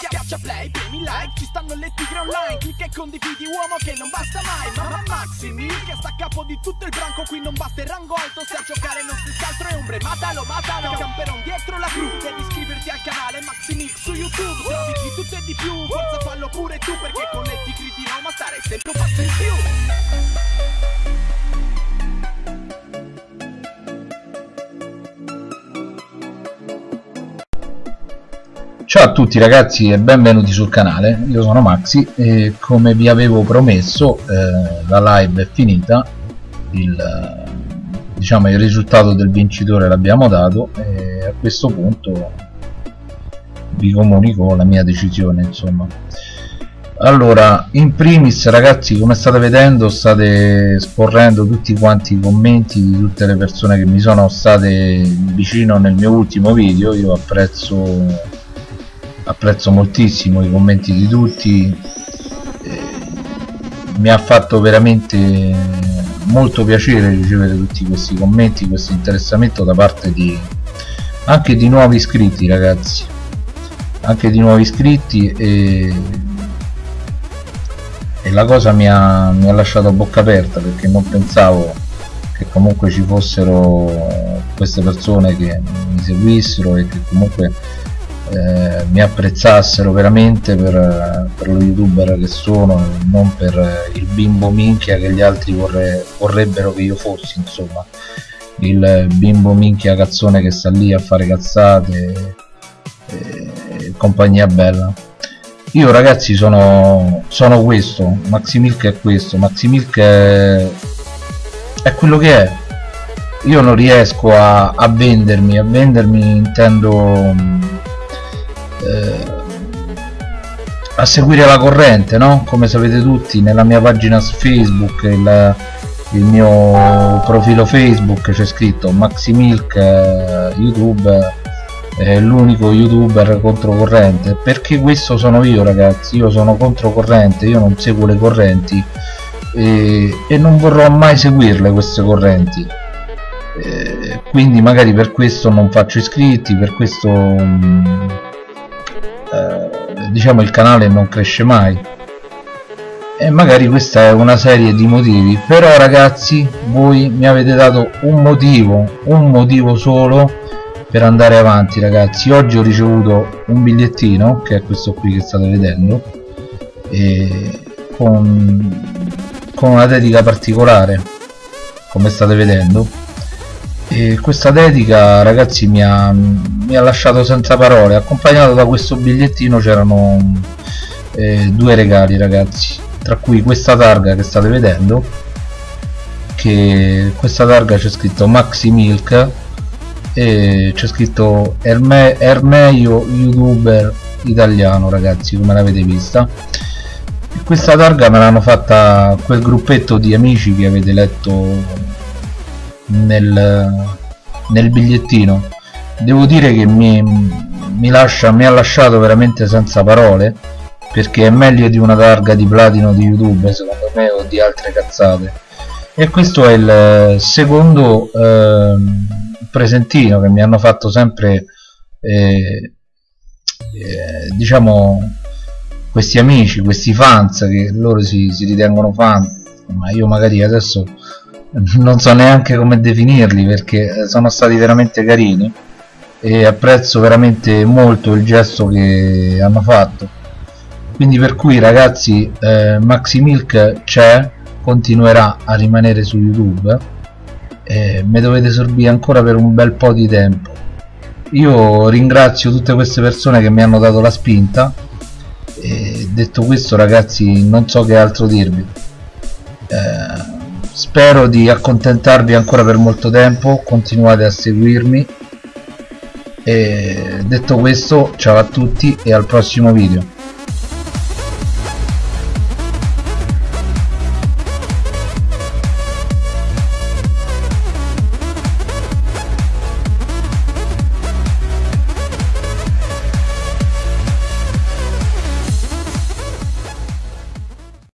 Schiaccia play, premi like, ci stanno le tigre online. Clicca e condividi uomo che non basta mai. Mamma Maxi che sta a capo di tutto il branco. Qui non basta il rango alto, se a giocare non si altro è ombre. Matalo, matalo, camperon dietro la cru. Devi iscriverti al canale Maxi Mix su YouTube. Trovi di tutto e di più, forza fallo pure tu Perché con le tigre di Roma stare sempre un passo in più Ciao a tutti ragazzi e benvenuti sul canale, io sono Maxi e come vi avevo promesso eh, la live è finita, il, diciamo, il risultato del vincitore l'abbiamo dato e a questo punto vi comunico la mia decisione insomma. Allora, in primis ragazzi come state vedendo state sporrendo tutti quanti i commenti di tutte le persone che mi sono state vicino nel mio ultimo video, io apprezzo apprezzo moltissimo i commenti di tutti eh, mi ha fatto veramente molto piacere ricevere tutti questi commenti questo interessamento da parte di anche di nuovi iscritti ragazzi. Anche di nuovi iscritti e, e la cosa mi ha, mi ha lasciato a bocca aperta perché non pensavo che comunque ci fossero queste persone che mi seguissero e che comunque eh, mi apprezzassero veramente per, per, lo youtuber che sono non per il bimbo minchia che gli altri vorre, vorrebbero che io fossi insomma. Il bimbo minchia cazzone che sta lì a fare cazzate e, e compagnia bella. Io ragazzi sono, sono questo Maximilk è questo Maximilk è, è quello che è. Io non riesco a, a vendermi a vendermi intendo eh, a seguire la corrente no? come sapete tutti nella mia pagina su facebook il, il mio profilo facebook c'è scritto maximilk eh, youtube è l'unico youtuber controcorrente. Perché questo sono io ragazzi? Io sono controcorrente io non seguo le correnti e, e non vorrò mai seguirle queste correnti. Eh, quindi magari per questo non faccio iscritti per questo mh, mm, eh, diciamo il canale non cresce mai. E magari questa è una serie di motivi. Però ragazzi voi mi avete dato un motivo un motivo solo per andare avanti ragazzi. Oggi ho ricevuto un bigliettino che è questo qui che state vedendo con, con una dedica particolare come state vedendo. E questa dedica ragazzi mi ha, mi ha lasciato senza parole. Accompagnato da questo bigliettino c'erano eh, due regali ragazzi. Tra cui questa targa che state vedendo che questa targa c'è scritto Maxi Milk e c'è scritto Erme, Ermeio youtuber italiano ragazzi come l'avete vista. E questa targa me l'hanno fatta quel gruppetto di amici che avete letto nel, nel bigliettino devo dire che mi, mi, lascia, mi ha lasciato veramente senza parole perché è meglio di una targa di platino di youtube secondo me o di altre cazzate. E questo è il secondo eh, presentino che mi hanno fatto sempre eh, eh, diciamo questi amici, questi fans che loro si, si ritengono fan ma io magari adesso non so neanche come definirli perché sono stati veramente carini e apprezzo veramente molto il gesto che hanno fatto. Quindi per cui ragazzi eh, Maxi Milk c'è continuerà a rimanere su youtube. E me dovete sorbire ancora per un bel po' di tempo. Io ringrazio tutte queste persone che mi hanno dato la spinta. E detto questo ragazzi non so che altro dirvi. Eh, spero di accontentarvi ancora per molto tempo. Continuate a seguirmi e detto questo ciao a tutti e al prossimo video